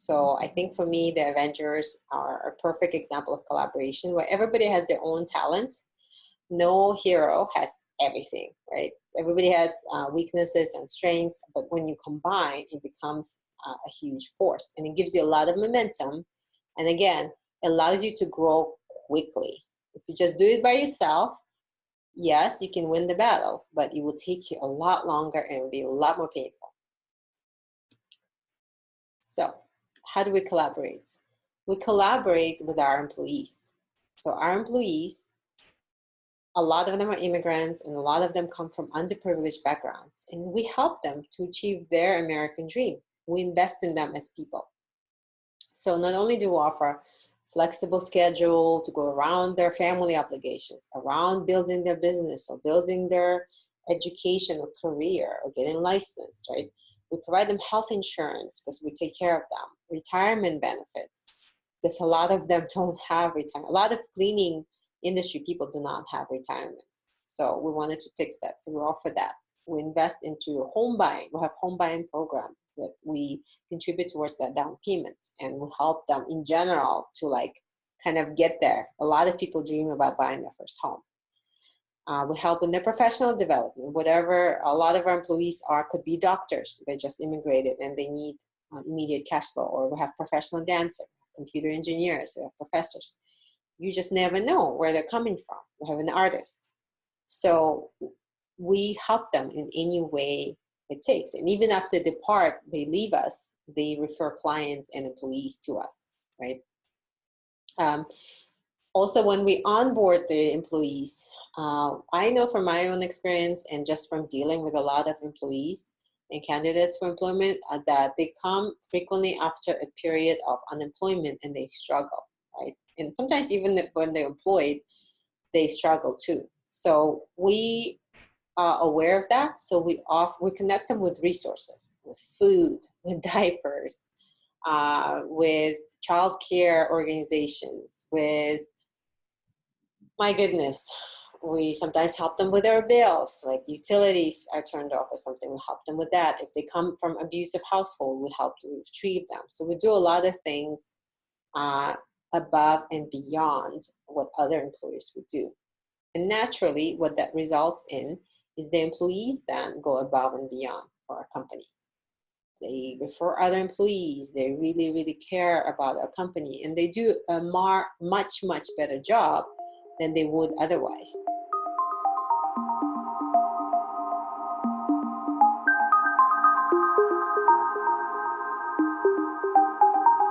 So I think for me, the Avengers are a perfect example of collaboration where everybody has their own talent. No hero has everything, right? Everybody has uh, weaknesses and strengths, but when you combine, it becomes uh, a huge force and it gives you a lot of momentum. And again, allows you to grow quickly. If you just do it by yourself, yes, you can win the battle, but it will take you a lot longer and it will be a lot more painful. So how do we collaborate? We collaborate with our employees. So our employees, a lot of them are immigrants and a lot of them come from underprivileged backgrounds and we help them to achieve their American dream. We invest in them as people. So not only do we offer flexible schedule to go around their family obligations, around building their business or building their education or career or getting licensed, right? We provide them health insurance because we take care of them, retirement benefits, because a lot of them don't have retirement. A lot of cleaning industry people do not have retirements. So we wanted to fix that. So we offer that. We invest into home buying. We have home buying program that we contribute towards that down payment and we help them in general to like kind of get there. A lot of people dream about buying their first home. Uh, we help in their professional development, whatever a lot of our employees are, could be doctors. They just immigrated and they need uh, immediate cash flow, or we have professional dancers, computer engineers, we have professors. You just never know where they're coming from. We have an artist. So we help them in any way it takes. And even after they depart, they leave us, they refer clients and employees to us, right? Um, also, when we onboard the employees, uh, I know from my own experience and just from dealing with a lot of employees and candidates for employment uh, that they come frequently after a period of unemployment and they struggle, right? And sometimes even when they're employed, they struggle too. So we are aware of that. So we off we connect them with resources, with food, with diapers, uh, with childcare organizations, with my goodness, we sometimes help them with their bills, like utilities are turned off or something, we help them with that. If they come from abusive household, we help to retrieve them. So we do a lot of things uh, above and beyond what other employers would do. And naturally, what that results in is the employees then go above and beyond for our company. They refer other employees. They really, really care about our company and they do a more, much, much better job than they would otherwise.